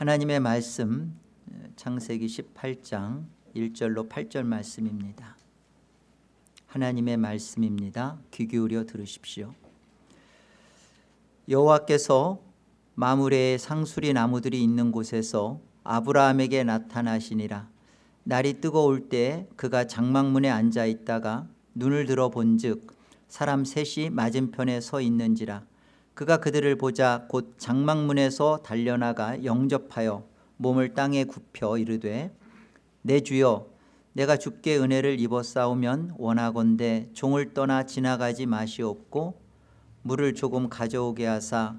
하나님의 말씀 창세기 18장 1절로 8절 말씀입니다. 하나님의 말씀입니다. 귀 기울여 들으십시오. 여호와께서 마무레의 상수리 나무들이 있는 곳에서 아브라함에게 나타나시니라. 날이 뜨거울 때 그가 장막문에 앉아 있다가 눈을 들어 본즉 사람 셋이 맞은편에 서 있는지라 그가 그들을 보자 곧 장막문에서 달려나가 영접하여 몸을 땅에 굽혀 이르되 내 주여 내가 주께 은혜를 입어 싸우면 원하건대 종을 떠나 지나가지 마시옵고 물을 조금 가져오게 하사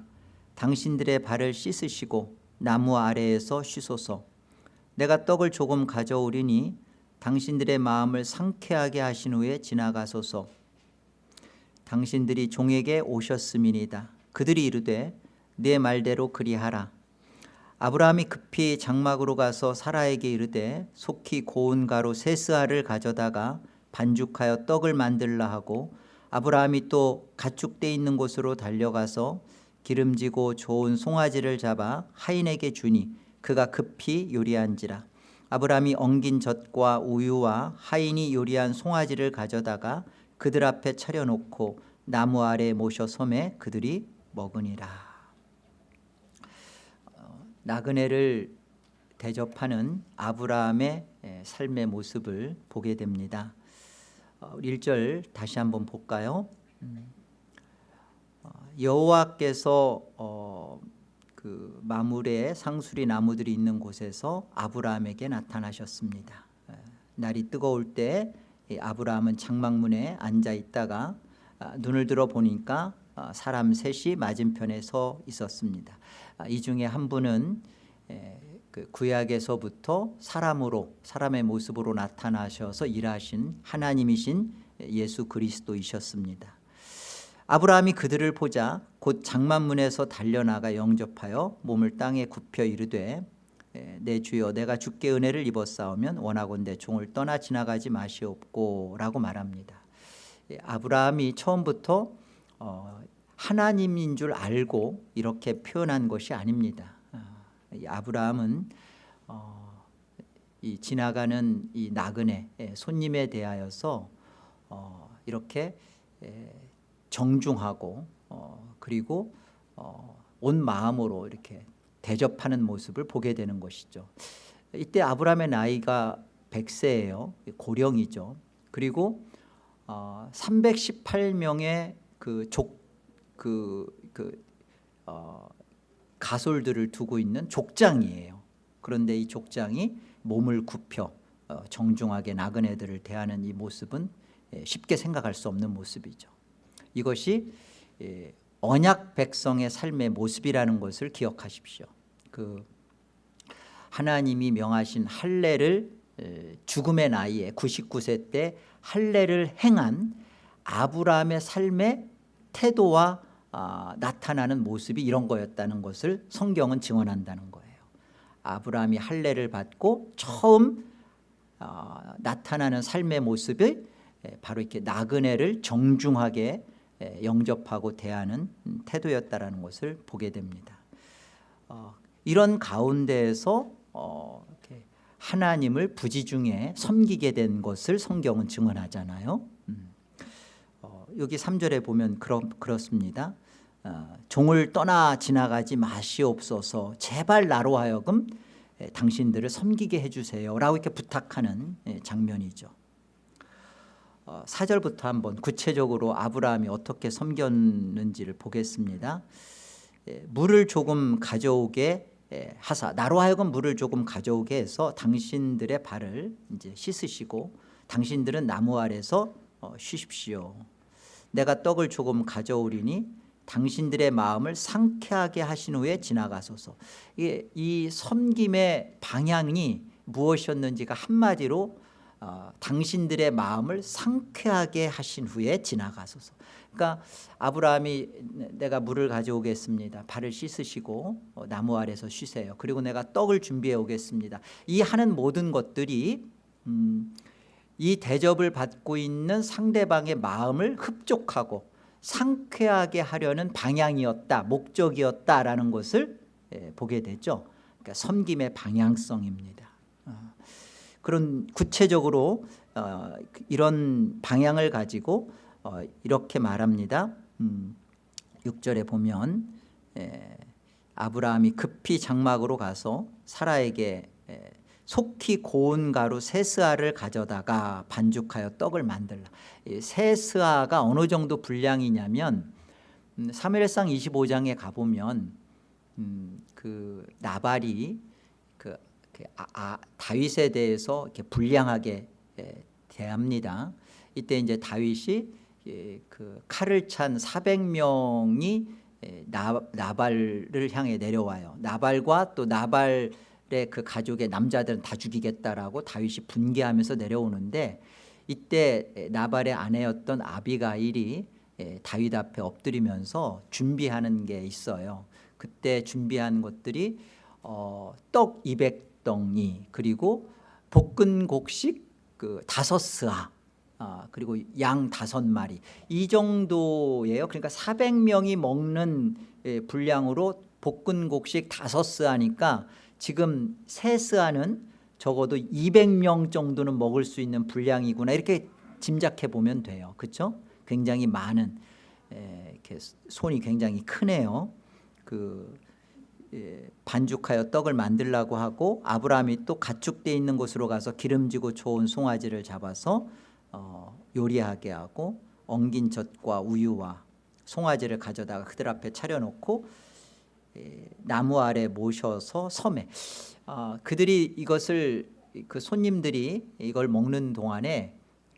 당신들의 발을 씻으시고 나무 아래에서 쉬소서 내가 떡을 조금 가져오리니 당신들의 마음을 상쾌하게 하신 후에 지나가소서. 당신들이 종에게 오셨음이니다 그들이 이르되 내 말대로 그리하라. 아브라함이 급히 장막으로 가서 사라에게 이르되 속히 고운 가루 세스알을 가져다가 반죽하여 떡을 만들라 하고 아브라함이 또 가축돼 있는 곳으로 달려가서 기름지고 좋은 송아지를 잡아 하인에게 주니 그가 급히 요리한지라. 아브라함이 엉긴 젖과 우유와 하인이 요리한 송아지를 가져다가 그들 앞에 차려놓고 나무 아래 모셔 섬에 그들이 먹으니라. 어, 나그네를 대접하는 아브라함의 삶의 모습을 보게 됩니다. 1절 어, 다시 한번 볼까요? 음. 어, 여호와께서 그 마물의 상수리 나무들이 있는 곳에서 아브라함에게 나타나셨습니다. 날이 뜨거울 때 아브라함은 장막문에 앉아 있다가 아, 눈을 들어 보니까 어, 사람 셋이 맞은편에 서 있었습니다. 아, 이 중에 한 분은 그 구약에서부터 사람으로 사람의 모습으로 나타나셔서 일하신 하나님이신 예수 그리스도이셨습니다. 아브라함이 그들을 보자 곧 장만문에서 달려나가 영접하여 몸을 땅에 굽혀 이르되 내 주여 내가 주께 은혜를 입었사오면 원하건대 종을 떠나 지나가지 마시옵고 라고 말합니다. 아브라함이 처음부터 어, 하나님인 줄 알고 이렇게 표현한 것이 아닙니다. 아, 아브라함은 어, 이 지나가는 이 나그네 손님에 대하여서 어, 이렇게 정중하고 그리고 온 마음으로 이렇게 대접하는 모습을 보게 되는 것이죠. 이때 아브라함의 나이가 100세예요. 고령이죠. 그리고 318명의 그, 그 어, 가솔들을 두고 있는 족장이에요. 그런데 이 족장이 몸을 굽혀 어, 정중하게 나그네들을 대하는 이 모습은 예, 쉽게 생각할 수 없는 모습이죠. 이것이 예, 언약 백성의 삶의 모습이라는 것을 기억하십시오. 그 하나님이 명하신 할례를 죽음의 나이에 99세 때 할례를 행한 아브라함의 삶의 태도와 아, 나타나는 모습이 이런 거였다는 것을 성경은 증언한다는 거예요. 아브라함이 할례를 받고 처음 어, 나타나는 삶의 모습이 바로 이렇게 나그네를 정중하게 영접하고 대하는 태도였다는 것을 보게 됩니다. 어, 이런 가운데에서 어, 하나님을 부지중에 섬기게 된 것을 성경은 증언하잖아요 여기 3절에 보면 그렇, 그렇습니다. 어, 종을 떠나 지나가지 마시옵소서. 제발 나로 하여금 당신들을 섬기게 해주세요. 라고 이렇게 부탁하는 장면이죠. 4절부터 어, 한번 구체적으로 아브라함이 어떻게 섬겼는지를 보겠습니다. 물을 조금 가져오게 하사. 나로 하여금 물을 조금 가져오게 해서 당신들의 발을 이제 씻으시고 당신들은 나무 아래서 어, 쉬십시오 내가 떡을 조금 가져오리니 당신들의 마음을 상쾌하게 하신 후에 지나가소서. 이, 이 섬김의 방향이 무엇이었는지가 한마디로 어, 당신들의 마음을 상쾌하게 하신 후에 지나가소서. 그러니까 아브라함이 내가 물을 가져오겠습니다. 발을 씻으시고 어, 나무 아래서 쉬세요. 그리고 내가 떡을 준비해 오겠습니다. 이 하는 모든 것들이 음, 이 대접을 받고 있는 상대방의 마음을 흡족하고 상쾌하게 하려는 방향이었다 목적이었다라는 것을 예, 보게 되죠 그러니까 섬김의 방향성입니다. 어, 그런 구체적으로 어, 이런 방향을 가지고 어, 이렇게 말합니다. 음, 6절에 보면 에, 아브라함이 급히 장막으로 가서 사라에게 에, 속히 고운 가루 세스아를 가져다가 반죽하여 떡을 만들라. 이 세스아가 어느 정도 분량이냐면 음, 사무엘상 25장에 가보면 음, 그 나발이 그, 그 아, 아, 다윗에 대해서 이렇게 불량하게 에, 대합니다. 이때 이제 다윗이 예, 그 칼을 찬 400명이 예, 나, 나발을 향해 내려와요. 나발과 또 나발 의그 가족의 남자들은 다 죽이겠다라고 다윗이 분개하면서 내려오는데 이때 나발의 아내였던 아비가일이 예, 다윗 앞에 엎드리면서 준비하는 게 있어요. 그때 준비한 것들이 어, 떡 200덩이 그리고 볶은 곡식 그 다섯 스아 아, 그리고 양 다섯 마리 이 정도예요. 그러니까 400명이 먹는 예, 분량으로 볶은 곡식 다섯 스아니까 지금 세 스아는 적어도 200명 정도는 먹을 수 있는 분량이구나 이렇게 짐작해 보면 돼요. 그렇죠? 굉장히 많은 에, 이렇게 손이 굉장히 크네요. 그 예, 반죽하여 떡을 만들라고 하고 아브라함이 또 가축돼 있는 곳으로 가서 기름지고 좋은 송아지를 잡아서 어, 요리하게 하고 엉긴 젖과 우유와 송아지를 가져다가 그들 앞에 차려놓고 예, 나무 아래 모셔서 섬에 아, 그들이 이것을 그 손님들이 이걸 먹는 동안에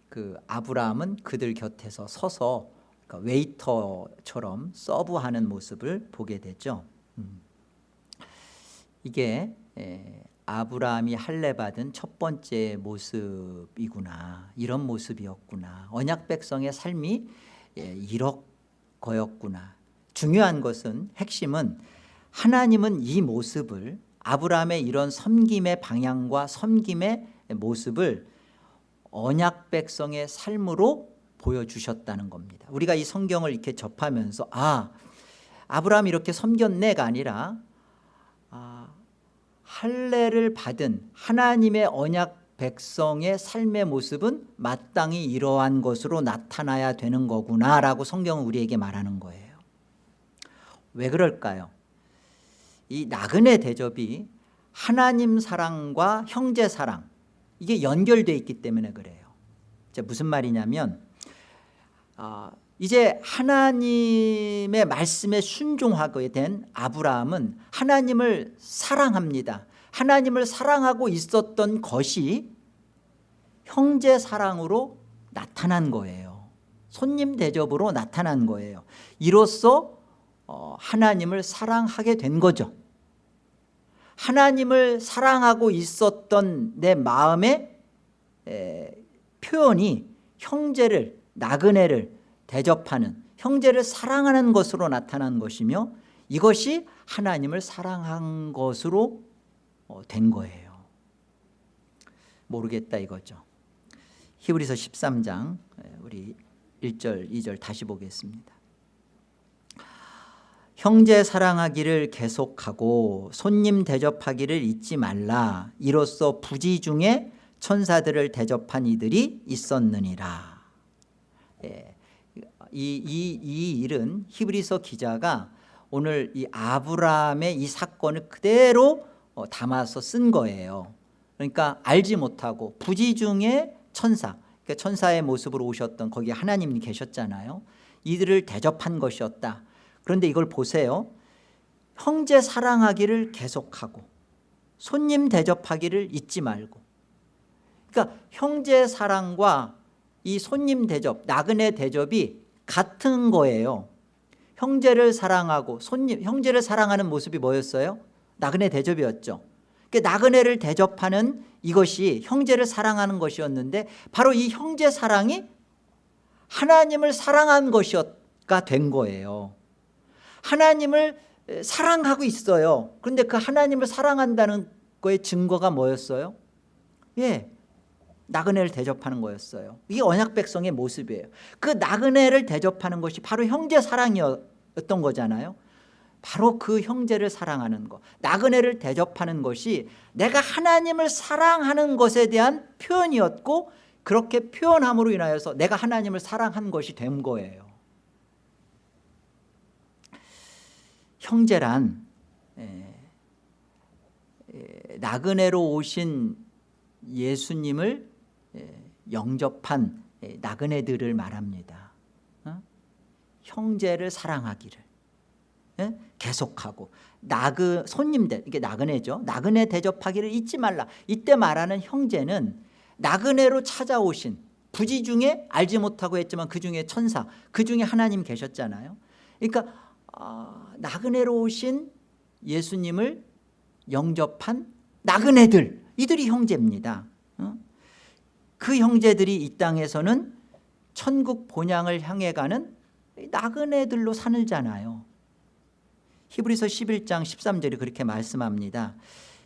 그 아브라함은 그들 곁에서 서서 그러니까 웨이터처럼 서브하는 모습을 보게 되죠. 음. 이게 에, 아브라함이 할례 받은 첫 번째 모습이구나 이런 모습이었구나 언약 백성의 삶이 예, 이렇거였구나 중요한 것은 핵심은 하나님은 이 모습을 아브라함의 이런 섬김의 방향과 섬김의 모습을 언약 백성의 삶으로 보여주셨다는 겁니다 우리가 이 성경을 이렇게 접하면서 아 아브라함이 이렇게 섬겼네가 아니라 아, 할례를 받은 하나님의 언약 백성의 삶의 모습은 마땅히 이러한 것으로 나타나야 되는 거구나라고 성경은 우리에게 말하는 거예요 왜 그럴까요? 이 나그네 대접이 하나님 사랑과 형제 사랑 이게 연결되어 있기 때문에 그래요. 무슨 말이냐면 아, 이제 하나님의 말씀에 순종하게 된 아브라함은 하나님을 사랑합니다. 하나님을 사랑하고 있었던 것이 형제 사랑으로 나타난 거예요. 손님 대접으로 나타난 거예요. 이로써 어, 하나님을 사랑하게 된 거죠. 하나님을 사랑하고 있었던 내 마음의 표현이 형제를 나그네를 대접하는 형제를 사랑하는 것으로 나타난 것이며 이것이 하나님을 사랑한 것으로 어, 된 거예요. 모르겠다 이거죠. 히브리서 13장 우리 1절 2절 다시 보겠습니다 형제 사랑하기를 계속하고 손님 대접하기를 잊지 말라. 이로써 부지 중에 천사들을 대접한 이들이 있었느니라. 예. 이, 이, 이 일은 히브리서 기자가 오늘 이 아브라함의 이 사건을 그대로 어, 담아서 쓴 거예요. 그러니까 알지 못하고 부지 중에 천사 그러니까 천사의 모습으로 오셨던 거기 하나님이 계셨잖아요. 이들을 대접한 것이었다 그런데 이걸 보세요. 형제 사랑하기를 계속하고 손님 대접하기를 잊지 말고. 그러니까 형제 사랑과 이 손님 대접 나그네 대접이 같은 거예요. 형제를 사랑하고 손님 형제를 사랑하는 모습이 뭐였어요? 나그네 대접이었죠. 그러니까 나그네를 대접하는 이것이 형제를 사랑하는 것이었는데 바로 이 형제 사랑이 하나님을 사랑한 것이가 된 거예요 하나님을 사랑하고 있어요. 그런데 그 하나님을 사랑한다는 거의 증거가 뭐였어요? 예, 나그네를 대접하는 거였어요. 이게 언약 백성의 모습이에요. 그 나그네를 대접하는 것이 바로 형제 사랑이었던 거잖아요. 바로 그 형제를 사랑하는 것 나그네를 대접하는 것이 내가 하나님을 사랑하는 것에 대한 표현이었고 그렇게 표현함으로 인하여서 내가 하나님을 사랑한 것이 된 거예요 형제란 에, 에, 나그네로 오신 예수님을 에, 영접한 에, 나그네들을 말합니다. 어? 형제를 사랑하기를. 예? 계속하고. 나그 손님들 이게 나그네죠. 나그네 대접하기를 잊지 말라. 이때 말하는 형제는 나그네로 찾아오신 부지 중에 알지 못하고 했지만 그 중에 천사 그 중에 하나님 계셨잖아요. 그러니까 어, 나그네로 오신 예수님을 영접한 나그네들 이들이 형제입니다. 어? 그 형제들이 이 땅에서는 천국 본향을 향해 가는 나그네들로 살잖아요. 히브리서 11장 13절이 그렇게 말씀합니다.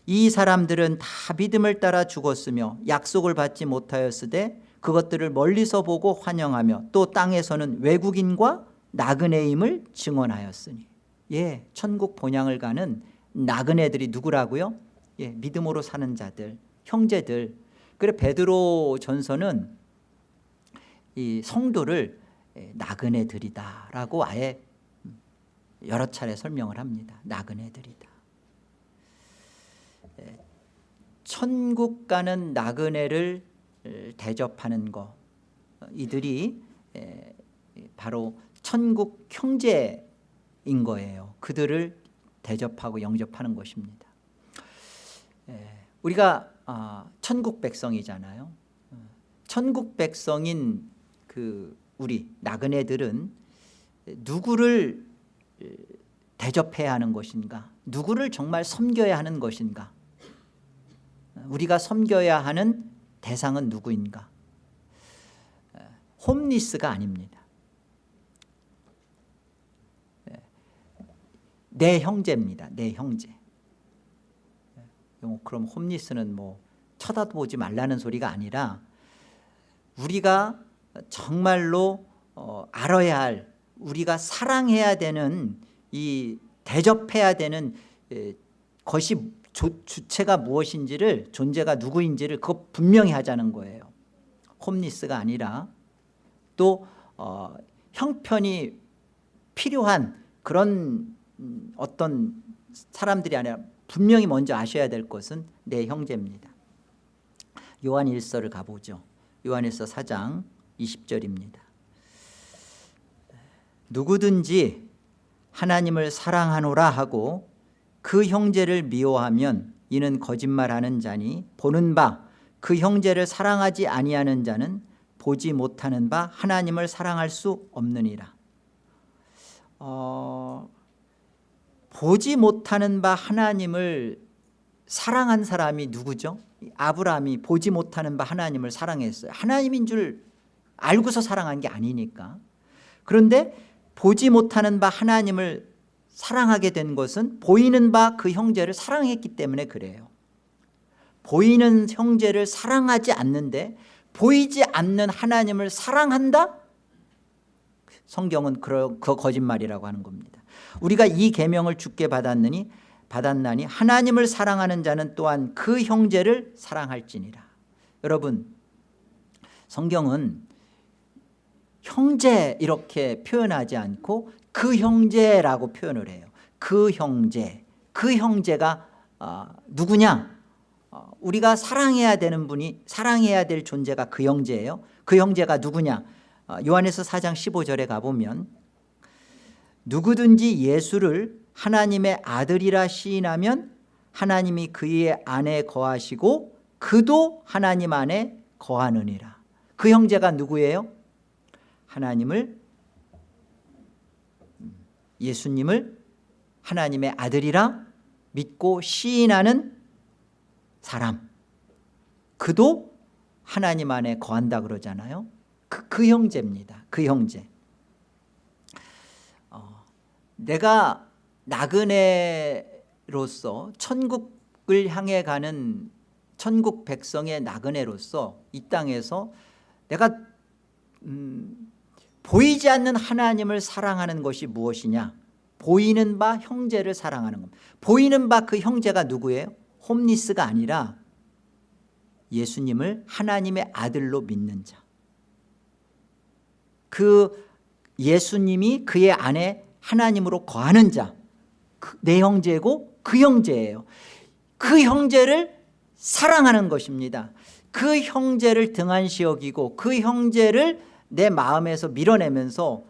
이 사람들은 다 믿음을 따라 죽었으며 약속을 받지 못하였으되 그것들을 멀리서 보고 환영하며 또 땅에서는 외국인과 나그네임을 증언하였으니 예, 천국 본향을 가는 나그네들이 누구라고요? 예, 믿음으로 사는 자들, 형제들. 그래 베드로 전서는 이 성도를 예, 나그네들이다라고 아예 여러 차례 설명을 합니다. 나그네들이다. 예, 천국 가는 나그네를 대접하는 거 이들이 예, 바로 천국 형제인 거예요. 그들을 대접하고 영접하는 것입니다. 예, 우리가 아, 천국 백성이잖아요. 천국 백성인 그 우리 나그네들은 누구를 대접해야 하는 것인가 누구를 정말 섬겨야 하는 것인가 우리가 섬겨야 하는 대상은 누구인가 홈리스가 아닙니다 내 형제입니다. 내 형제. 그럼 홈리스는 뭐 쳐다보지 말라는 소리가 아니라 우리가 정말로 어, 알아야 할 우리가 사랑해야 되는 이 대접해야 되는 것이 주체가 무엇인지를 존재가 누구인지를 그거 분명히 하자는 거예요. 홈리스가 아니라. 또 어, 형편이 필요한 그런 음, 어떤 사람들이 아니라 분명히 먼저 아셔야 될 것은 내 형제입니다. 요한 1서를 가보죠. 요한 1서 4장 20절입니다. 누구든지 하나님을 사랑하노라 하고 그 형제를 미워하면 이는 거짓말하는 자니 보는 바 그 형제를 사랑하지 아니하는 자는 보지 못하는 바 하나님을 사랑할 수 없느니라. 어, 보지 못하는 바 하나님을 사랑한 사람이 누구죠? 아브라함이 보지 못하는 바 하나님을 사랑했어요 하나님인 줄 알고서 사랑한 게 아니니까 그런데 보지 못하는 바 하나님을 사랑하게 된 것은 보이는 바 그 형제를 사랑했기 때문에 그래요 보이는 형제를 사랑하지 않는데 보이지 않는 하나님을 사랑한다? 성경은 그 거짓말이라고 하는 겁니다 우리가 이 계명을 주께 받았느니 받았나니 하나님을 사랑하는 자는 또한 그 형제를 사랑할지니라. 여러분 성경은 형제 이렇게 표현하지 않고 그 형제라고 표현을 해요. 그 형제 그 형제가 어, 누구냐? 어, 우리가 사랑해야 되는 분이 사랑해야 될 존재가 그 형제예요. 그 형제가 누구냐? 어, 요한에서 4장 15절에 가보면 누구든지 예수를 하나님의 아들이라 시인하면 하나님이 그의 안에 거하시고 그도 하나님 안에 거하느니라. 그 형제가 누구예요? 하나님을 예수님을 하나님의 아들이라 믿고 시인하는 사람. 그도 하나님 안에 거한다 그러잖아요. 그, 그 형제입니다. 그 형제. 어, 내가 나그네로서 천국을 향해 가는 천국 백성의 나그네로서 이 땅에서 내가 음, 보이지 않는 하나님을 사랑하는 것이 무엇이냐 보이는 바 형제를 사랑하는 겁니다 보이는 바 그 형제가 누구예요? 홈리스가 아니라 예수님을 하나님의 아들로 믿는 자. 그 예수님이 그의 안에 하나님으로 거하는 자. 그내 형제고 그 형제예요. 그 형제를 사랑하는 것입니다. 그 형제를 등한시 여기고 그 형제를 내 마음에서 밀어내면서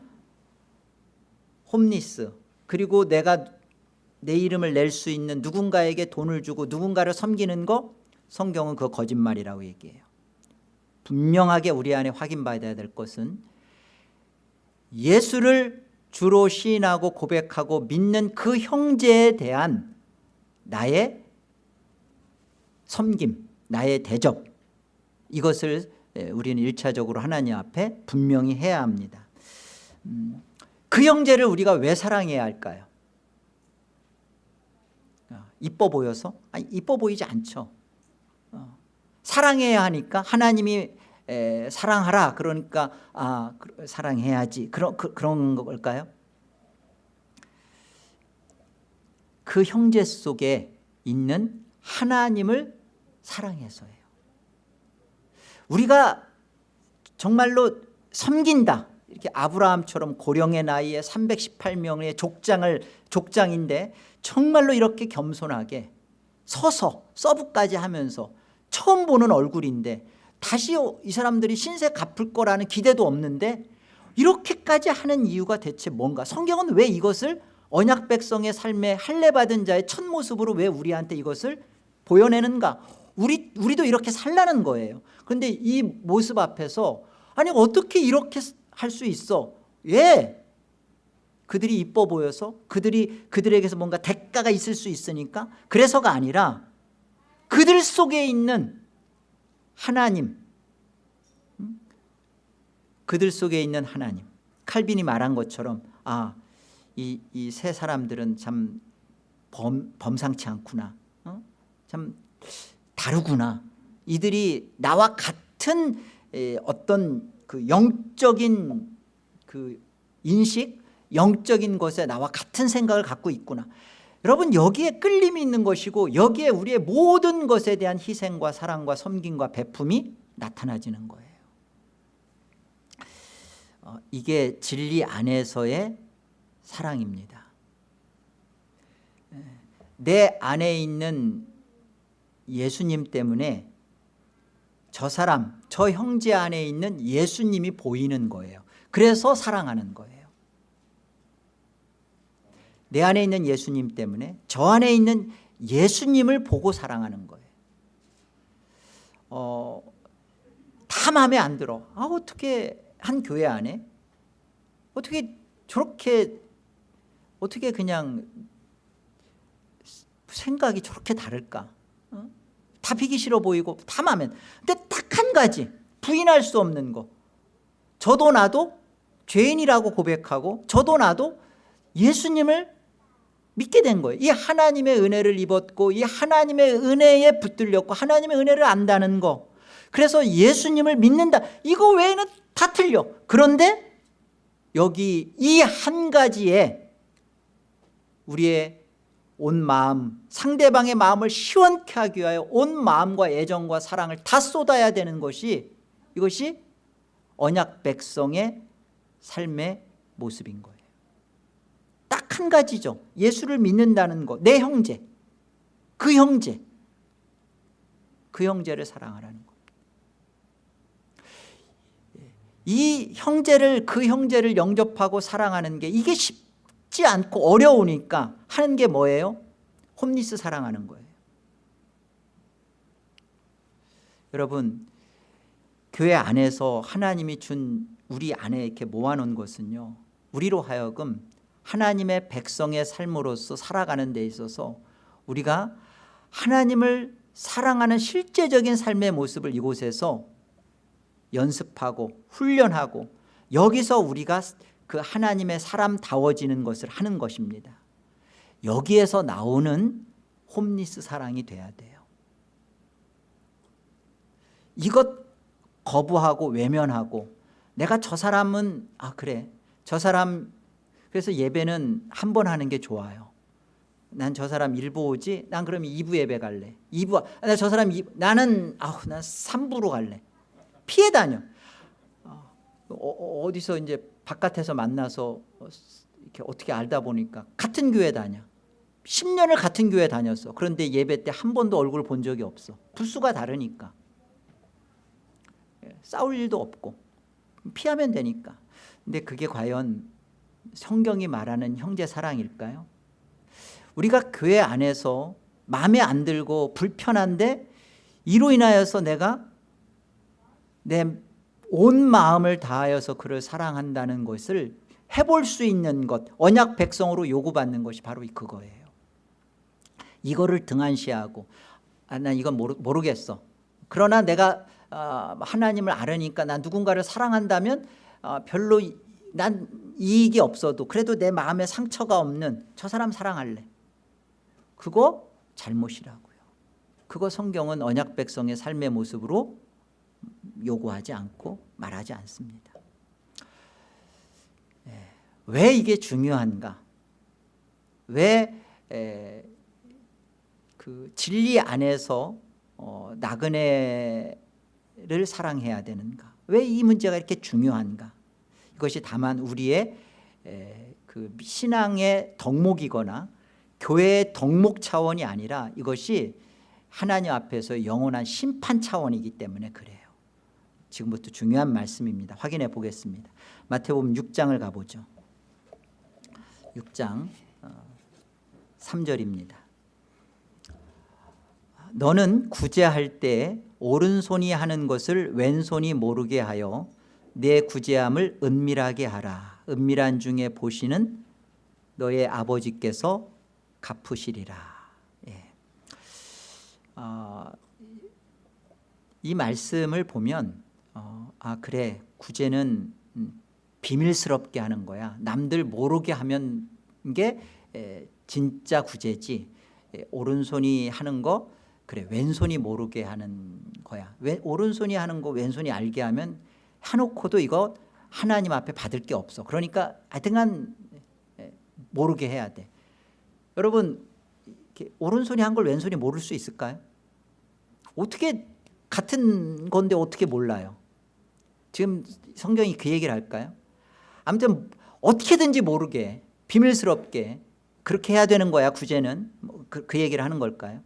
홈리스 그리고 내가 내 이름을 낼 수 있는 누군가에게 돈을 주고 누군가를 섬기는 거 성경은 그 거짓말이라고 얘기해요 분명하게 우리 안에 확인받아야 될 것은 예수를 주로 시인하고 고백하고 믿는 그 형제에 대한 나의 섬김 나의 대접 이것을 우리는 일차적으로 하나님 앞에 분명히 해야 합니다 음, 그 형제를 우리가 왜 사랑해야 할까요? 어, 이뻐 보여서? 아니 이뻐 보이지 않죠 어, 사랑해야 하니까 하나님이 에, 사랑하라. 그러니까 아 사랑해야지. 그런 그, 그런 걸까요? 그 형제 속에 있는 하나님을 사랑해서예요. 우리가 정말로 섬긴다. 이렇게 아브라함처럼 고령의 나이에 318명의 족장을 족장인데 정말로 이렇게 겸손하게 서서 서브까지 하면서 처음 보는 얼굴인데 다시 이 사람들이 신세 갚을 거라는 기대도 없는데 이렇게까지 하는 이유가 대체 뭔가? 성경은 왜 이것을 언약 백성의 삶에 할례받은 자의 첫 모습으로 왜 우리한테 이것을 보여내는가? 우리, 우리도 이렇게 살라는 거예요. 그런데 이 모습 앞에서 아니 어떻게 이렇게 할 수 있어? 왜 그들이 이뻐 보여서 그들이 그들에게서 뭔가 대가가 있을 수 있으니까 그래서가 아니라 그들 속에 있는 하나님. 음? 그들 속에 있는 하나님. 칼빈이 말한 것처럼 아 이 이 세 사람들은 참 범, 범상치 않구나. 어? 참 다르구나. 이들이 나와 같은 어떤 그 영적인 그 인식 영적인 것에 나와 같은 생각을 갖고 있구나 여러분 여기에 끌림이 있는 것이고 여기에 우리의 모든 것에 대한 희생과 사랑과 섬김과 베품이 나타나지는 거예요. 어, 이게 진리 안에서의 사랑입니다. 내 안에 있는 예수님 때문에 저 사람 저 형제 안에 있는 예수님이 보이는 거예요. 그래서 사랑하는 거예요 내 안에 있는 예수님 때문에 저 안에 있는 예수님을 보고 사랑하는 거예요. 어, 다 마음에 안 들어. 아, 어떻게 한 교회 안에? 어떻게 저렇게 어떻게 그냥 생각이 저렇게 다를까? 어? 다 비기 싫어 보이고 다 마음에 근데 딱 한 가지 부인할 수 없는 거. 저도 나도 죄인이라고 고백하고 저도 나도 예수님을 믿게 된 거예요. 이 하나님의 은혜를 입었고 이 하나님의 은혜에 붙들렸고 하나님의 은혜를 안다는 거. 그래서 예수님을 믿는다. 이거 외에는 다 틀려. 그런데 여기 이 한 가지에 우리의 온 마음 상대방의 마음을 시원케 하기 위하여 온 마음과 애정과 사랑을 다 쏟아야 되는 것이 이것이 언약 백성의 삶의 모습인 거예요. 딱 한 가지죠 예수를 믿는다는 것 내 형제. 그 형제. 그 형제를 사랑하라는 것. 이 형제를 그 형제를 영접하고 사랑하는 게 이게 쉽지 않고 어려우니까 하는 게 뭐예요? 홈리스 사랑하는 거예요. 여러분 교회 안에서 하나님이 준 우리 안에 이렇게 모아놓은 것은요 우리로 하여금 하나님의 백성의 삶으로서 살아가는 데 있어서 우리가 하나님을 사랑하는 실제적인 삶의 모습을 이곳에서 연습하고 훈련하고 여기서 우리가 그 하나님의 사람다워지는 것을 하는 것입니다. 여기에서 나오는 홈리스 사랑이 돼야 돼요. 이것 거부하고 외면하고 내가 저 사람은 아 그래. 저 사람 그래서 예배는 한 번 하는 게 좋아요. 난 저 사람 일부 오지? 난 그럼 2부 예배 갈래. 2부 나 저 사람 2부, 나는 아우 난 3부로 갈래. 피해 다녀. 어, 어, 어디서 이제 바깥에서 만나서 이렇게 어떻게 알다 보니까 같은 교회 다녀. 10년을 같은 교회 다녔어. 그런데 예배 때 한 번도 얼굴 본 적이 없어. 부수가 다르니까. 예, 싸울 일도 없고. 피하면 되니까. 근데 그게 과연 성경이 말하는 형제 사랑일까요? 우리가 교회 안에서 마음에 안 들고 불편한데 이로 인하여서 내가 내 온 마음을 다하여서 그를 사랑한다는 것을 해볼 수 있는 것 언약 백성으로 요구받는 것이 바로 그거예요 이거를 등한시하고 아, 난 이건 모르, 모르겠어 그러나 내가 어, 하나님을 알으니까 난 누군가를 사랑한다면 어, 별로 난 이익이 없어도 그래도 내 마음에 상처가 없는 저 사람 사랑할래. 그거 잘못이라고요. 그거 성경은 언약 백성의 삶의 모습으로 요구하지 않고 말하지 않습니다. 예, 왜 이게 중요한가? 왜 에, 그 진리 안에서 어, 나그네를 사랑해야 되는가? 왜 이 문제가 이렇게 중요한가 이것이 다만 우리의 에, 그 신앙의 덕목이거나 교회의 덕목 차원이 아니라 이것이 하나님 앞에서 영원한 심판 차원이기 때문에 그래요. 지금부터 중요한 말씀입니다. 확인해 보겠습니다. 마태복음 6장을 가보죠. 6장 3절입니다. 너는 구제할 때 오른손이 하는 것을 왼손이 모르게 하여 내 구제함을 은밀하게 하라. 은밀한 중에 보시는 너의 아버지께서 갚으시리라. 예. 어, 이 말씀을 보면 어, 아 그래. 구제는 음, 비밀스럽게 하는 거야. 남들 모르게 하면 게 에, 진짜 구제지. 에, 오른손이 하는 거 그래. 왼손이 모르게 하는 거야. 왜, 오른손이 하는 거 왼손이 알게 하면 해놓고도 이거 하나님 앞에 받을 게 없어 그러니까 하여튼간 모르게 해야 돼 여러분 오른손이 한 걸 왼손이 모를 수 있을까요? 어떻게 같은 건데 어떻게 몰라요? 지금 성경이 그 얘기를 할까요? 아무튼 어떻게든지 모르게 비밀스럽게 그렇게 해야 되는 거야 구제는 뭐 그, 그 얘기를 하는 걸까요?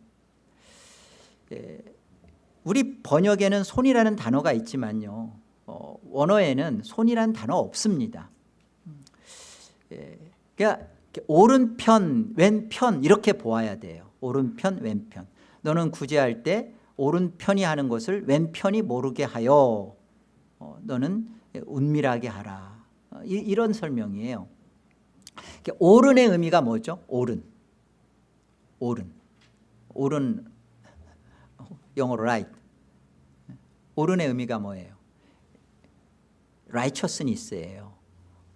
예, 우리 번역에는 손이라는 단어가 있지만요 어, 원어에는 손이라는 단어 없습니다. 예, 그러니까 오른편 왼편 이렇게 보아야 돼요. 오른편 왼편. 너는 구제할 때 오른편이 하는 것을 왼편이 모르게 하여. 어, 너는 은밀하게 하라. 어, 이, 런 설명이에요. 오른의 의미가 뭐죠? 오른. 오른. 오른 영어로 right 오른의 의미가 뭐예요? Righteousness예요.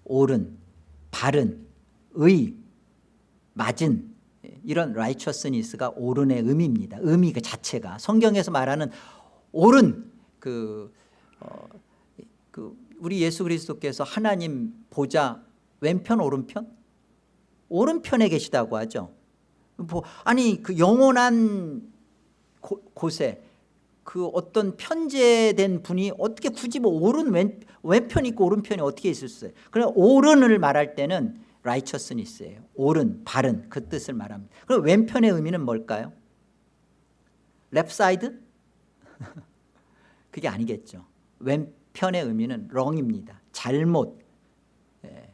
옳은, 바른, 의, 맞은 이런 righteousness가 옳은의 의미입니다. 의미 그 자체가. 성경에서 말하는 옳은 그, 어, 그 우리 예수 그리스도께서 하나님 보자 왼편 오른편? 오른편에 계시다고 하죠. 뭐, 아니 그 영원한 고, 곳에 그 어떤 편제된 분이 어떻게 굳이 뭐 오른 왼, 왼편 있고 오른편이 어떻게 있을 수 있어요? 그럼 오른을 말할 때는 righteousness예요. 옳은 바른 그 뜻을 말합니다. 그럼 왼편의 의미는 뭘까요? left side? 그게 아니겠죠. 왼편의 의미는 wrong입니다. 잘못 예,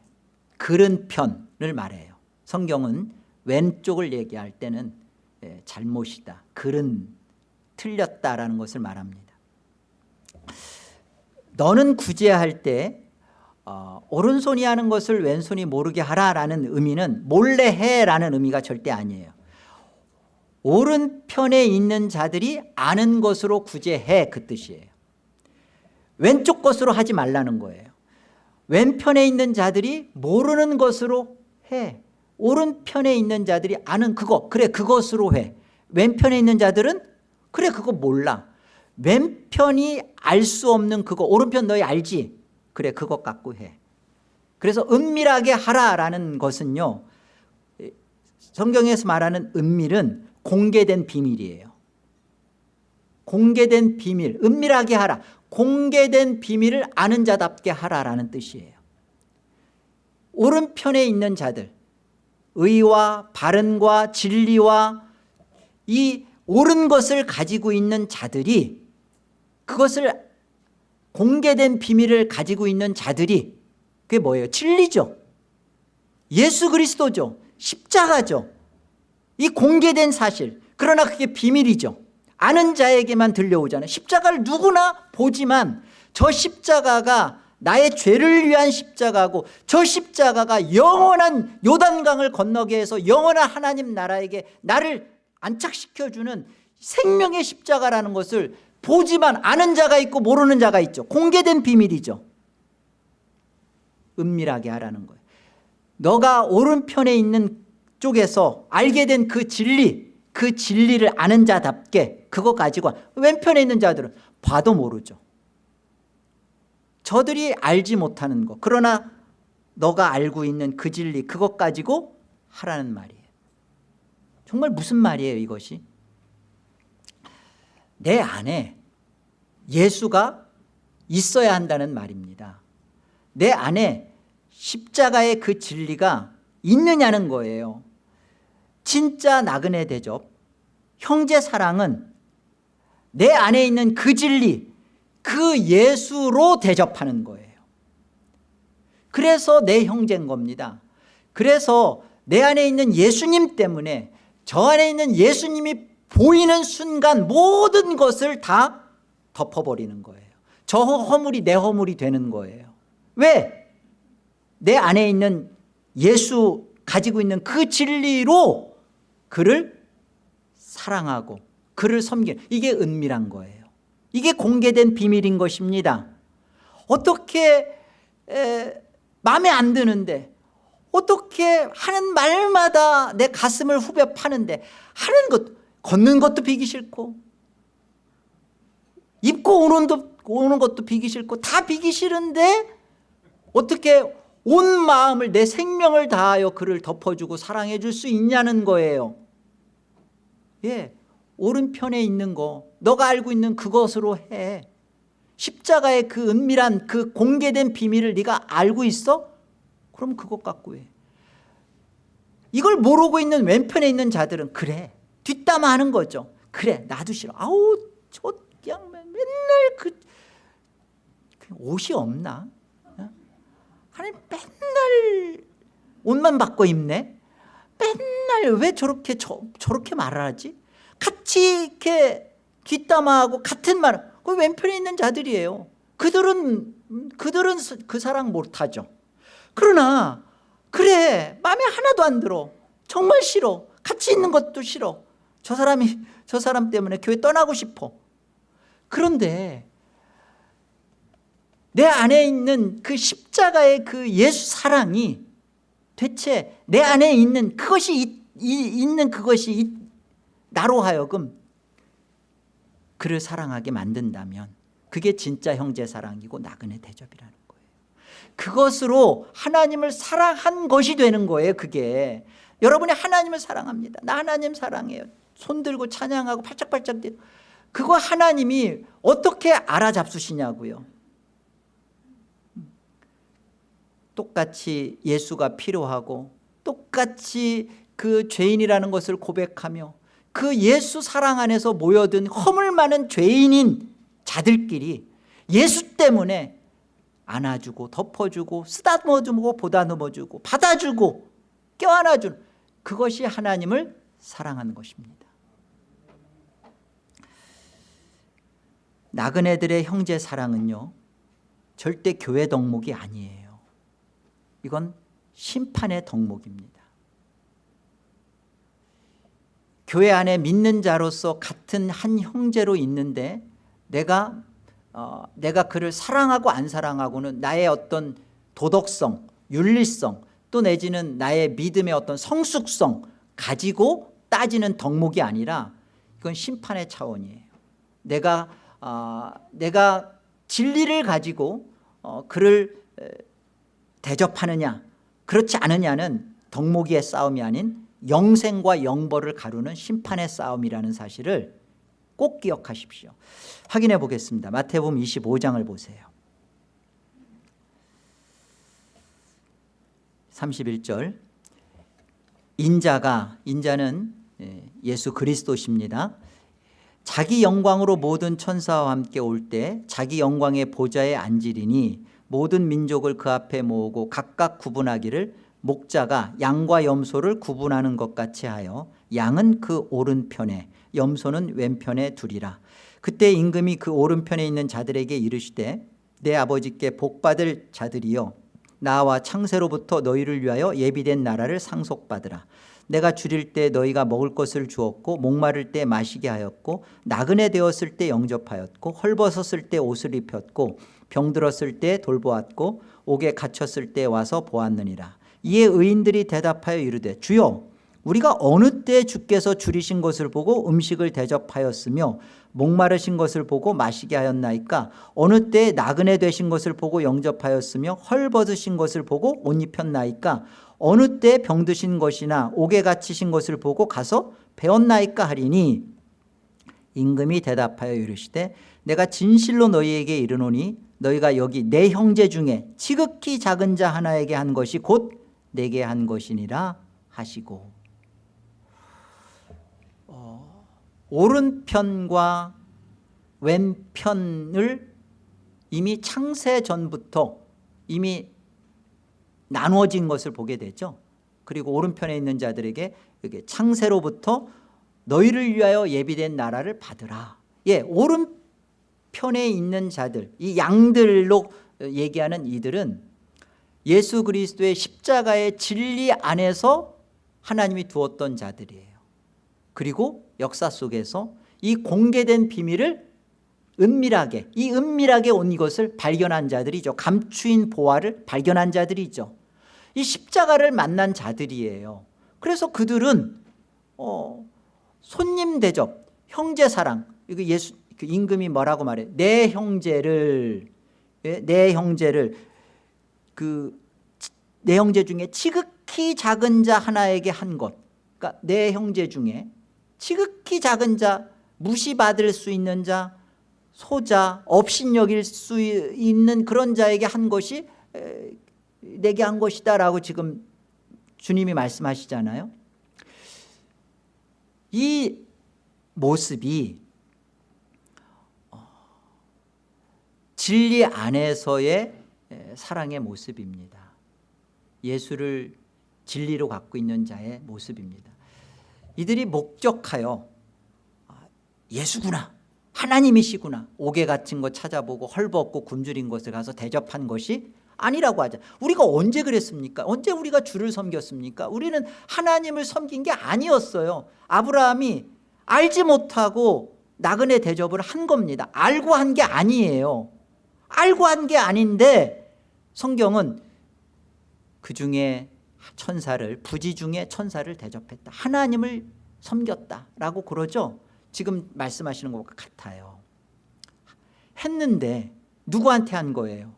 그른 편을 말해요. 성경은 왼쪽을 얘기할 때는 예, 잘못이다 그른 틀렸다라는 것을 말합니다. 너는 구제할 때 어, 오른손이 하는 것을 왼손이 모르게 하라라는 의미는 몰래 해라는 의미가 절대 아니에요. 오른편에 있는 자들이 아는 것으로 구제해 그 뜻이에요. 왼쪽 것으로 하지 말라는 거예요. 왼편에 있는 자들이 모르는 것으로 해. 오른편에 있는 자들이 아는 그거 그래 그것으로 해. 왼편에 있는 자들은 그래 그거 몰라. 왼편이 알 수 없는 그거 오른편 너희 알지? 그래 그것 갖고 해. 그래서 은밀하게 하라라는 것은요 성경에서 말하는 은밀은 공개된 비밀이에요. 공개된 비밀 은밀하게 하라. 공개된 비밀을 아는 자답게 하라라는 뜻이에요. 오른편에 있는 자들 의와 바른과 진리와 이 옳은 것을 가지고 있는 자들이 그것을 공개된 비밀을 가지고 있는 자들이 그게 뭐예요? 진리죠. 예수 그리스도죠. 십자가죠. 이 공개된 사실. 그러나 그게 비밀이죠. 아는 자에게만 들려오잖아요. 십자가를 누구나 보지만 저 십자가가 나의 죄를 위한 십자가고 저 십자가가 영원한 요단강을 건너게 해서 영원한 하나님 나라에게 나를 안착시켜주는 생명의 십자가라는 것을 보지만 아는 자가 있고 모르는 자가 있죠. 공개된 비밀이죠. 은밀하게 하라는 거예요. 너가 오른편에 있는 쪽에서 알게 된 그 진리 그 진리를 아는 자답게 그거 가지고 왼편에 있는 자들은 봐도 모르죠. 저들이 알지 못하는 것 그러나 너가 알고 있는 그 진리 그것 가지고 하라는 말이에요 정말 무슨 말이에요 이것이? 내 안에 예수가 있어야 한다는 말입니다. 내 안에 십자가의 그 진리가 있느냐는 거예요. 진짜 나그네 대접 형제 사랑은 내 안에 있는 그 진리 그 예수로 대접하는 거예요. 그래서 내 형제인 겁니다. 그래서 내 안에 있는 예수님 때문에 저 안에 있는 예수님이 보이는 순간 모든 것을 다 덮어버리는 거예요. 저 허물이 내 허물이 되는 거예요. 왜? 내 안에 있는 예수 가지고 있는 그 진리로 그를 사랑하고 그를 섬기는 이게 은밀한 거예요. 이게 공개된 비밀인 것입니다. 어떻게 에, 마음에 안 드는데 어떻게 하는 말마다 내 가슴을 후벼 파는데 하는 것 걷는 것도 비기 싫고 입고 오는, 도, 오는 것도 비기 싫고 다 비기 싫은데 어떻게 온 마음을 내 생명을 다하여 그를 덮어주고 사랑해 줄 수 있냐는 거예요 예, 오른편에 있는 거 너가 알고 있는 그것으로 해 십자가의 그 은밀한 그 공개된 비밀을 네가 알고 있어? 그럼 그것 갖고 해. 이걸 모르고 있는 왼편에 있는 자들은 그래. 뒷담화하는 거죠. 그래 나도 싫어. 아우 저 그냥 맨날 그, 그 옷이 없나? 아니 맨날 옷만 바꿔 입네? 맨날 왜 저렇게 저, 저렇게 말을 하지? 같이 이렇게 뒷담화하고 같은 말, 그 왼편에 있는 자들이에요. 그들은 그들은 그 사랑 못하죠. 그러나 그래 마음에 하나도 안 들어. 정말 싫어. 같이 있는 것도 싫어. 저 사람이 저 사람 때문에 교회 떠나고 싶어. 그런데 내 안에 있는 그 십자가의 그 예수 사랑이 대체 내 안에 있는 그것이 이, 이, 있는 그것이 나로 하여금 그를 사랑하게 만든다면 그게 진짜 형제 사랑이고 나그네 대접이라는 그것으로 하나님을 사랑한 것이 되는 거예요 그게. 여러분이 하나님을 사랑합니다. 나 하나님 사랑해요. 손 들고 찬양하고 팔짝팔짝 그거 하나님이 어떻게 알아잡수시냐고요. 똑같이 예수가 필요하고 똑같이 그 죄인이라는 것을 고백하며 그 예수 사랑 안에서 모여든 허물 많은 죄인인 자들끼리 예수 때문에 안아주고 덮어주고 쓰다듬어주고 보다듬어주고 받아주고 껴안아주는 그것이 하나님을 사랑하는 것입니다. 나그네들의 형제 사랑은요 절대 교회 덕목이 아니에요. 이건 심판의 덕목입니다. 교회 안에 믿는 자로서 같은 한 형제로 있는데 내가 어, 내가 그를 사랑하고 안 사랑하고는 나의 어떤 도덕성, 윤리성 또 내지는 나의 믿음의 어떤 성숙성 가지고 따지는 덕목이 아니라 이건 심판의 차원이에요. 내가 어, 내가 진리를 가지고 어, 그를 대접하느냐 그렇지 않느냐는 덕목이의 싸움이 아닌 영생과 영벌을 가루는 심판의 싸움이라는 사실을 꼭 기억하십시오. 확인해 보겠습니다. 마태복음 25장을 보세요. 31절. 인자가 인자는 예, 예수 그리스도십니다. 자기 영광으로 모든 천사와 함께 올 때 자기 영광의 보좌에 앉으리니 모든 민족을 그 앞에 모으고 각각 구분하기를 목자가 양과 염소를 구분하는 것 같이 하여 양은 그 오른편에 염소는 왼편에 두리라. 그때 임금이 그 오른편에 있는 자들에게 이르시되 내 아버지께 복받을 자들이여 나와 창세로부터 너희를 위하여 예비된 나라를 상속받으라. 내가 줄일 때 너희가 먹을 것을 주었고 목마를 때 마시게 하였고 나그네 되었을 때 영접하였고 헐벗었을 때 옷을 입혔고 병들었을 때 돌보았고 옥에 갇혔을 때 와서 보았느니라. 이에 의인들이 대답하여 이르되 주여 우리가 어느 때 주께서 줄이신 것을 보고 음식을 대접하였으며 목마르신 것을 보고 마시게 하였나이까? 어느 때 나그네 되신 것을 보고 영접하였으며 헐벗으신 것을 보고 옷 입혔나이까? 어느 때 병드신 것이나 옥에 갇히신 것을 보고 가서 배웠나이까 하리니? 임금이 대답하여 이르시되 내가 진실로 너희에게 이르노니 너희가 여기 내 형제 중에 지극히 작은 자 하나에게 한 것이 곧 내게 한 것이니라 하시고 어, 오른편과 왼편을 이미 창세 전부터 이미 나누어진 것을 보게 되죠. 그리고 오른편에 있는 자들에게 이게 창세로부터 너희를 위하여 예비된 나라를 받으라. 예, 오른편에 있는 자들 이 양들로 얘기하는 이들은 예수 그리스도의 십자가의 진리 안에서 하나님이 두었던 자들이에요. 그리고 역사 속에서 이 공개된 비밀을 은밀하게 이 은밀하게 온 이것을 발견한 자들이죠. 감추인 보화를 발견한 자들이죠. 이 십자가를 만난 자들이에요. 그래서 그들은 어, 손님 대접 형제 사랑 이거 예수 그 임금이 뭐라고 말해? 내 형제를 예, 내 형제를 그 내 형제 중에 지극히 작은 자 하나에게 한 것. 그러니까 내 형제 중에 지극히 작은 자 무시받을 수 있는 자 소자 업신여길 수 있는 그런 자에게 한 것이 내게 한 것이다 라고 지금 주님이 말씀하시잖아요. 이 모습이 어, 진리 안에서의 사랑의 모습입니다. 예수를 진리로 갖고 있는 자의 모습입니다 이들이 목적하여 아, 예수구나 하나님이시구나 옥에 갇힌 거 찾아보고 헐벗고 굶주린 것을 가서 대접한 것이 아니라고 하자. 우리가 언제 그랬습니까? 언제 우리가 주를 섬겼습니까? 우리는 하나님을 섬긴 게 아니었어요. 아브라함이 알지 못하고 나그네 대접을 한 겁니다. 알고 한 게 아니에요. 알고 한 게 아닌데 성경은 그 중에 천사를 부지 중에 천사를 대접했다. 하나님을 섬겼다라고 그러죠? 지금 말씀하시는 것과 같아요. 했는데 누구한테 한 거예요?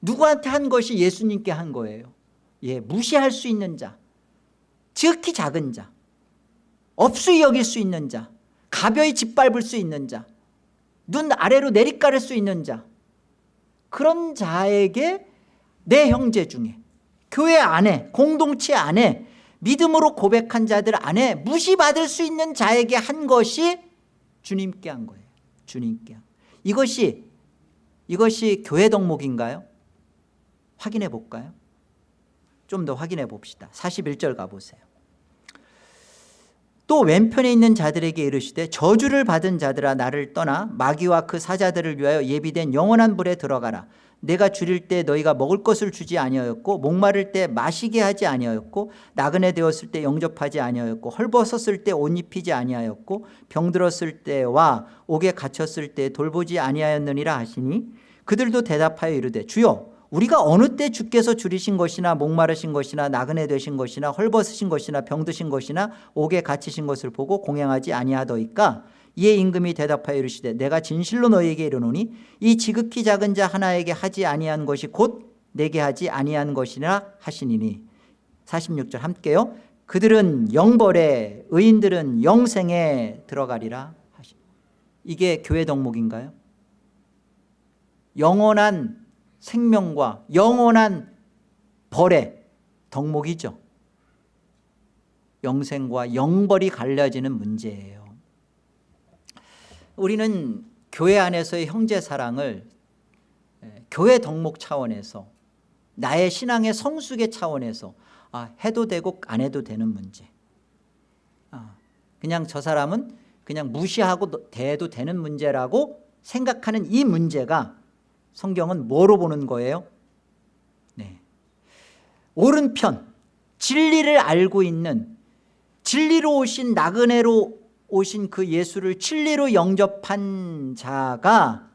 누구한테 한 것이 예수님께 한 거예요? 예, 무시할 수 있는 자 지극히 작은 자 업수히 여길 수 있는 자 가벼이 짓밟을 수 있는 자눈 아래로 내리깔을 수 있는 자 그런 자에게 내 형제 중에 교회 안에 공동체 안에 믿음으로 고백한 자들 안에 무시받을 수 있는 자에게 한 것이 주님께 한 거예요. 주님께. 이것이 이것이 교회 덕목인가요? 확인해 볼까요? 좀 더 확인해 봅시다. 41절 가보세요. 또 왼편에 있는 자들에게 이르시되 저주를 받은 자들아 나를 떠나 마귀와 그 사자들을 위하여 예비된 영원한 불에 들어가라 내가 줄일 때 너희가 먹을 것을 주지 아니하였고 목마를 때 마시게 하지 아니하였고 나그네 되었을 때 영접하지 아니하였고 헐벗었을 때 옷 입히지 아니하였고 병들었을 때와 옥에 갇혔을 때 돌보지 아니하였느니라 하시니 그들도 대답하여 이르되 주여 우리가 어느 때 주께서 줄이신 것이나 목마르신 것이나 나그네 되신 것이나 헐벗으신 것이나 병드신 것이나 옥에 갇히신 것을 보고 공양하지 아니하더이까 이에 임금이 대답하여 이르시되 내가 진실로 너희에게 이르노니 이 지극히 작은 자 하나에게 하지 아니한 것이 곧 내게 하지 아니한 것이라 하시니니. 46절 함께요. 그들은 영벌에 의인들은 영생에 들어가리라 하시. 이게 교회 덕목인가요? 영원한 생명과 영원한 벌의 덕목이죠. 영생과 영벌이 갈라지는 문제예요 우리는 교회 안에서의 형제 사랑을 교회 덕목 차원에서 나의 신앙의 성숙의 차원에서 아, 해도 되고 안 해도 되는 문제 아, 그냥 저 사람은 그냥 무시하고 대해도 되는 문제라고 생각하는 이 문제가 성경은 뭐로 보는 거예요? 네. 오른편 진리를 알고 있는 진리로 오신 나그네로 오신 그 예수를 진리로 영접한 자가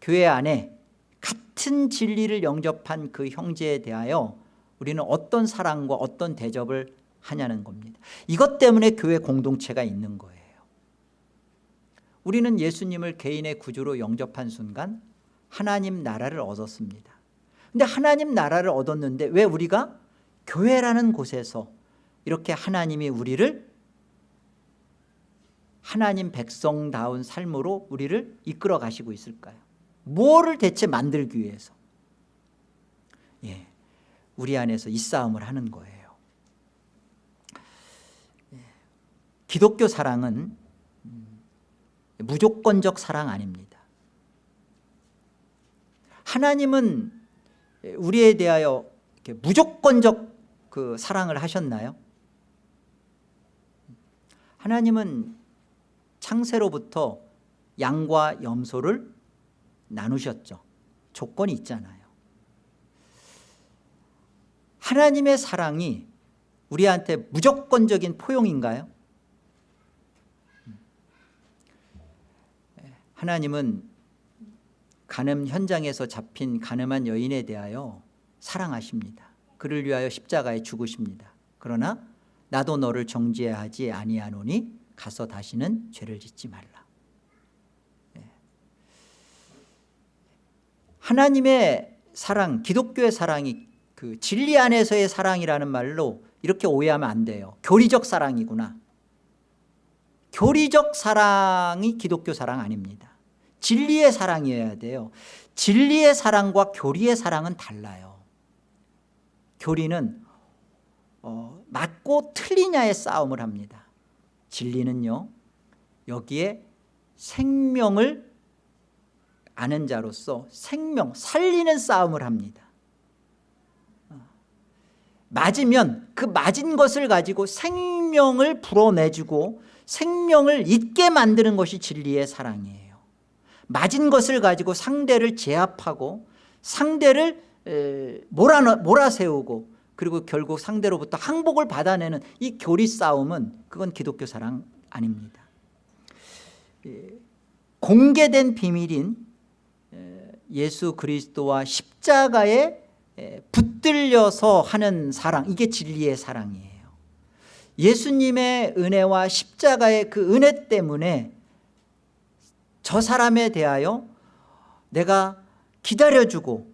교회 안에 같은 진리를 영접한 그 형제에 대하여 우리는 어떤 사랑과 어떤 대접을 하냐는 겁니다. 이것 때문에 교회 공동체가 있는 거예요. 우리는 예수님을 개인의 구주로 영접한 순간 하나님 나라를 얻었습니다. 근데 하나님 나라를 얻었는데 왜 우리가 교회라는 곳에서 이렇게 하나님이 우리를 하나님 백성다운 삶으로 우리를 이끌어 가시고 있을까요? 뭐를 대체 만들기 위해서? 예, 우리 안에서 이 싸움을 하는 거예요. 예, 기독교 사랑은 음, 무조건적 사랑 아닙니다. 하나님은 우리에 대하여 무조건적 그 사랑을 하셨나요? 하나님은 창세로부터 양과 염소를 나누셨죠. 조건이 있잖아요. 하나님의 사랑이 우리한테 무조건적인 포용인가요? 하나님은 간음 현장에서 잡힌 가늠한 여인에 대하여 사랑하십니다. 그를 위하여 십자가에 죽으십니다. 그러나 나도 너를 정죄하지 아니하노니 가서 다시는 죄를 짓지 말라. 네. 하나님의 사랑 기독교의 사랑이 그 진리 안에서의 사랑이라는 말로 이렇게 오해하면 안 돼요. 교리적 사랑이구나. 교리적 사랑이 기독교 사랑 아닙니다. 진리의 사랑이어야 돼요. 진리의 사랑과 교리의 사랑은 달라요. 교리는 어, 맞고 틀리냐의 싸움을 합니다 진리는요 여기에 생명을 아는 자로서 생명 살리는 싸움을 합니다 어. 맞으면 그 맞은 것을 가지고 생명을 불어내주고 생명을 잊게 만드는 것이 진리의 사랑이에요 맞은 것을 가지고 상대를 제압하고 상대를 몰아, 몰아세우고 그리고 결국 상대로부터 항복을 받아내는 이 교리 싸움은 그건 기독교 사랑 아닙니다. 예, 공개된 비밀인 예수 그리스도와 십자가에 붙들려서 하는 사랑 이게 진리의 사랑이에요. 예수님의 은혜와 십자가의 그 은혜 때문에 저 사람에 대하여 내가 기다려주고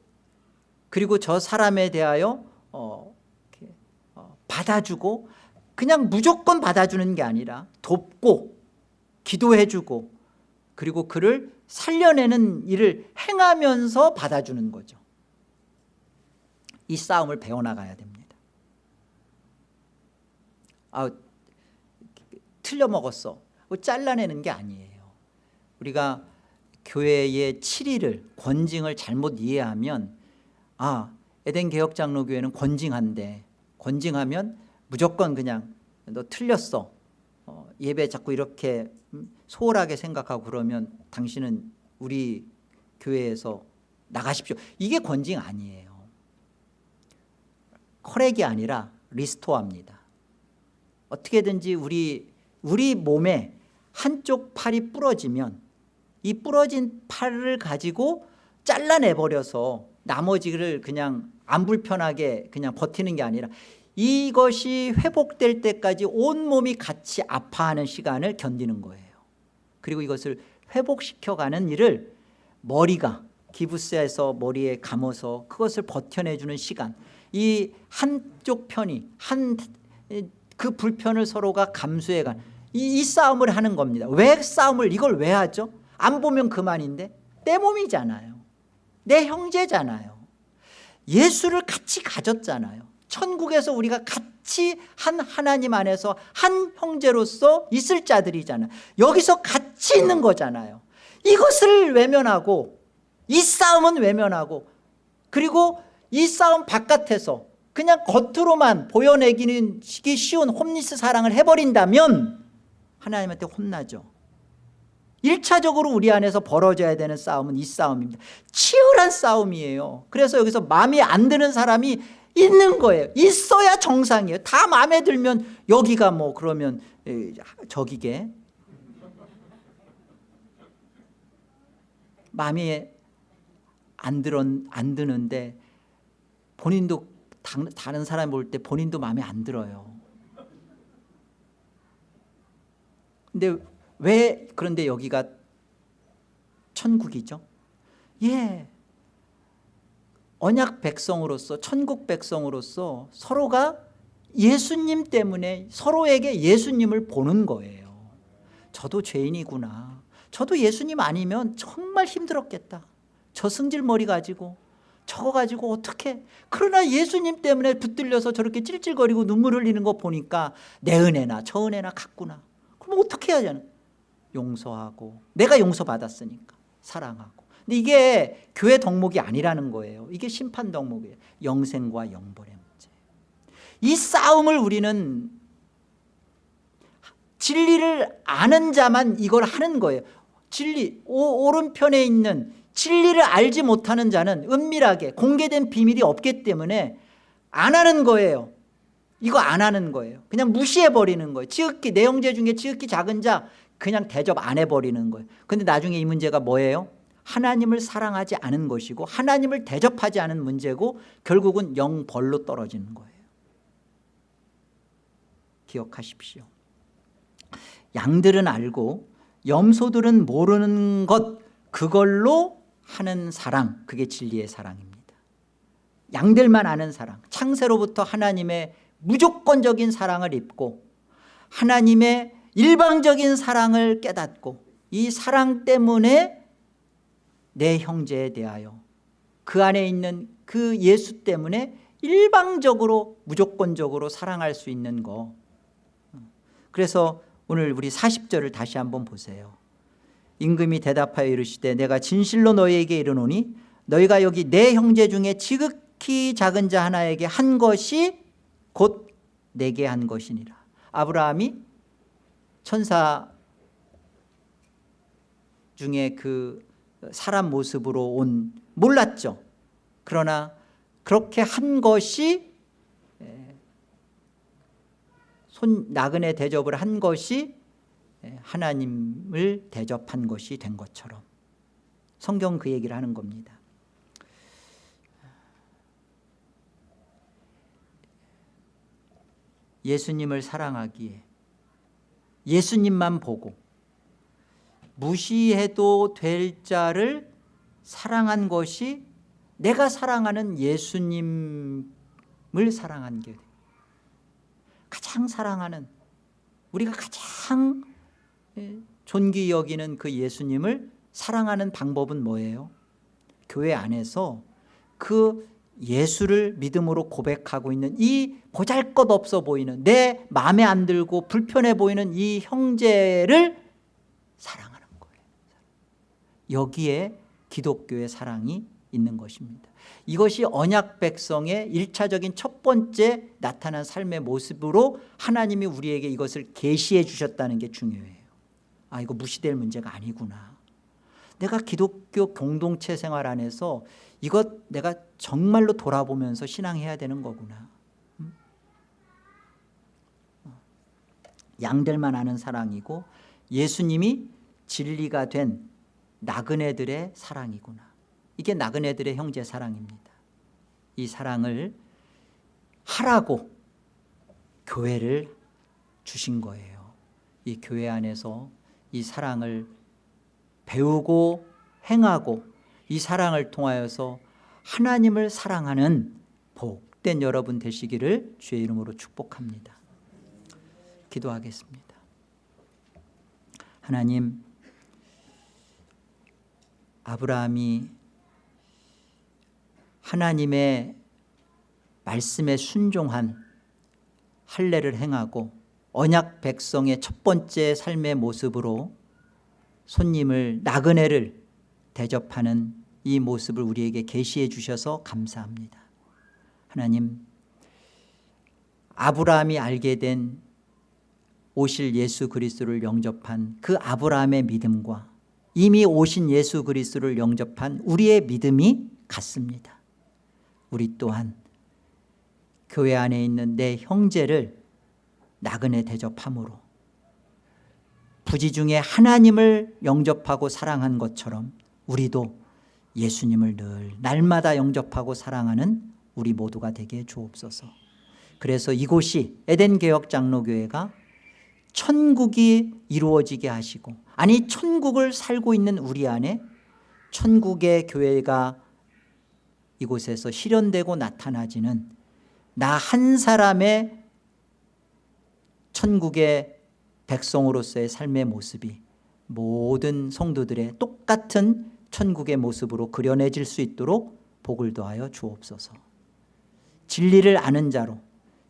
그리고 저 사람에 대하여 어, 받아주고 그냥 무조건 받아주는 게 아니라 돕고 기도해주고 그리고 그를 살려내는 일을 행하면서 받아주는 거죠. 이 싸움을 배워나가야 됩니다. 아, 틀려먹었어. 잘라내는 게 아니에요. 우리가 교회의 7일을 권징을 잘못 이해하면 아 에덴 개혁장로교회는 권징한데 권징하면 무조건 그냥 너 틀렸어. 어, 예배 자꾸 이렇게 음, 소홀하게 생각하고 그러면 당신은 우리 교회에서 나가십시오. 이게 권징 아니에요. 커렉이 아니라 리스토어입니다. 어떻게든지 우리 우리 몸에 한쪽 팔이 부러지면 이 부러진 팔을 가지고 잘라내버려서 나머지를 그냥 안 불편하게 그냥 버티는 게 아니라 이것이 회복될 때까지 온몸이 같이 아파하는 시간을 견디는 거예요. 그리고 이것을 회복시켜가는 일을 머리가 기부스에서 머리에 감아서 그것을 버텨내주는 시간. 이 한쪽 편이 한 그 불편을 서로가 감수해간 이, 이 싸움을 하는 겁니다. 왜 싸움을 이걸 왜 하죠? 안 보면 그만인데 내 몸이잖아요 내 형제잖아요. 예수를 같이 가졌잖아요. 천국에서 우리가 같이 한 하나님 안에서 한 형제로서 있을 자들이잖아요. 여기서 같이 있는 거잖아요. 이것을 외면하고 이 싸움은 외면하고 그리고 이 싸움 바깥에서 그냥 겉으로만 보여내기는 쉬운 홈리스 사랑을 해버린다면 하나님한테 혼나죠 1차적으로 우리 안에서 벌어져야 되는 싸움은 이 싸움입니다. 치열한 싸움이에요. 그래서 여기서 마음에 안 드는 사람이 있는 거예요. 있어야 정상이에요. 다 마음에 들면 여기가 뭐 그러면 저기게. 마음에 안, 들어, 안 드는데 본인도 다른 사람 볼 때 본인도 마음에 안 들어요. 근데 왜 그런데 여기가 천국이죠? 예. 언약 백성으로서 천국 백성으로서 서로가 예수님 때문에 서로에게 예수님을 보는 거예요. 저도 죄인이구나. 저도 예수님 아니면 정말 힘들었겠다. 저 승질머리 가지고 저거 가지고 어떻게? 그러나 예수님 때문에 붙들려서 저렇게 찔찔거리고 눈물 흘리는 거 보니까 내 은혜나 저 은혜나 같구나. 그럼 어떻게 해야 되나 용서하고 내가 용서받았으니까 사랑하고. 근데 이게 교회 덕목이 아니라는 거예요. 이게 심판 덕목이에요. 영생과 영벌의 문제. 이 싸움을 우리는 진리를 아는 자만 이걸 하는 거예요. 진리 오, 오른편에 있는 진리를 알지 못하는 자는 은밀하게 공개된 비밀이 없기 때문에 안 하는 거예요. 이거 안 하는 거예요. 그냥 무시해버리는 거예요. 지극히 내 형제 중에 지극히 작은 자 그냥 대접 안 해버리는 거예요. 근데 나중에 이 문제가 뭐예요? 하나님을 사랑하지 않은 것이고 하나님을 대접하지 않은 문제고 결국은 영벌로 떨어지는 거예요. 기억하십시오. 양들은 알고 염소들은 모르는 것 그걸로 하는 사랑 그게 진리의 사랑입니다. 양들만 아는 사랑 창세로부터 하나님의 무조건적인 사랑을 입고 하나님의 일방적인 사랑을 깨닫고 이 사랑 때문에 내 형제에 대하여 그 안에 있는 그 예수 때문에 일방적으로 무조건적으로 사랑할 수 있는 거. 그래서 오늘 우리 40절을 다시 한번 보세요. 임금이 대답하여 이르시되 내가 진실로 너희에게 이르노니 너희가 여기 내 형제 중에 지극히 작은 자 하나에게 한 것이 곧 내게 한 것이니라. 아브라함이 천사 중에 그 사람 모습으로 온 몰랐죠. 그러나 그렇게 한 것이 손 나그네 대접을 한 것이 예, 하나님을 대접한 것이 된 것처럼 성경 그 얘기를 하는 겁니다. 예수님을 사랑하기에 예수님만 보고 무시해도 될 자를 사랑한 것이 내가 사랑하는 예수님을 사랑한 게 가장 사랑하는 우리가 가장 예, 존귀 여기는 그 예수님을 사랑하는 방법은 뭐예요? 교회 안에서 그 예수를 믿음으로 고백하고 있는 이 보잘것없어 보이는 내 마음에 안 들고 불편해 보이는 이 형제를 사랑하는 거예요. 여기에 기독교의 사랑이 있는 것입니다. 이것이 언약 백성의 일차적인 첫 번째 나타난 삶의 모습으로 하나님이 우리에게 이것을 계시해 주셨다는 게 중요해요. 아 이거 무시될 문제가 아니구나. 내가 기독교 공동체 생활 안에서 이것 내가 정말로 돌아보면서 신앙해야 되는 거구나 음? 어. 양들만 아는 사랑이고 예수님이 진리가 된 나그네들의 사랑이구나 이게 나그네들의 형제 사랑입니다 이 사랑을 하라고 교회를 주신 거예요 이 교회 안에서 이 사랑을 배우고 행하고 이 사랑을 통하여서 하나님을 사랑하는 복된 여러분 되시기를 주의 이름으로 축복합니다. 기도하겠습니다. 하나님 아브라함이 하나님의 말씀에 순종한 할례를 행하고 언약 백성의 첫 번째 삶의 모습으로 손님을 나그네를 대접하는 이 모습을 우리에게 계시해 주셔서 감사합니다. 하나님 아브라함이 알게 된 오실 예수 그리스도를 영접한 그 아브라함의 믿음과 이미 오신 예수 그리스도를 영접한 우리의 믿음이 같습니다. 우리 또한 교회 안에 있는 내 형제를 나그네 대접함으로 부지 중에 하나님을 영접하고 사랑한 것처럼 우리도 예수님을 늘 날마다 영접하고 사랑하는 우리 모두가 되게 주옵소서. 그래서 이곳이 에덴개혁 장로교회가 천국이 이루어지게 하시고 아니 천국을 살고 있는 우리 안에 천국의 교회가 이곳에서 실현되고 나타나지는 나 한 사람의 천국의 백성으로서의 삶의 모습이 모든 성도들의 똑같은 천국의 모습으로 그려내질 수 있도록 복을 더하여 주옵소서. 진리를 아는 자로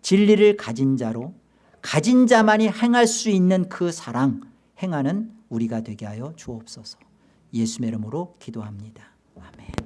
진리를 가진 자로 가진 자만이 행할 수 있는 그 사랑 행하는 우리가 되게 하여 주옵소서. 예수의 이름으로 기도합니다. 아멘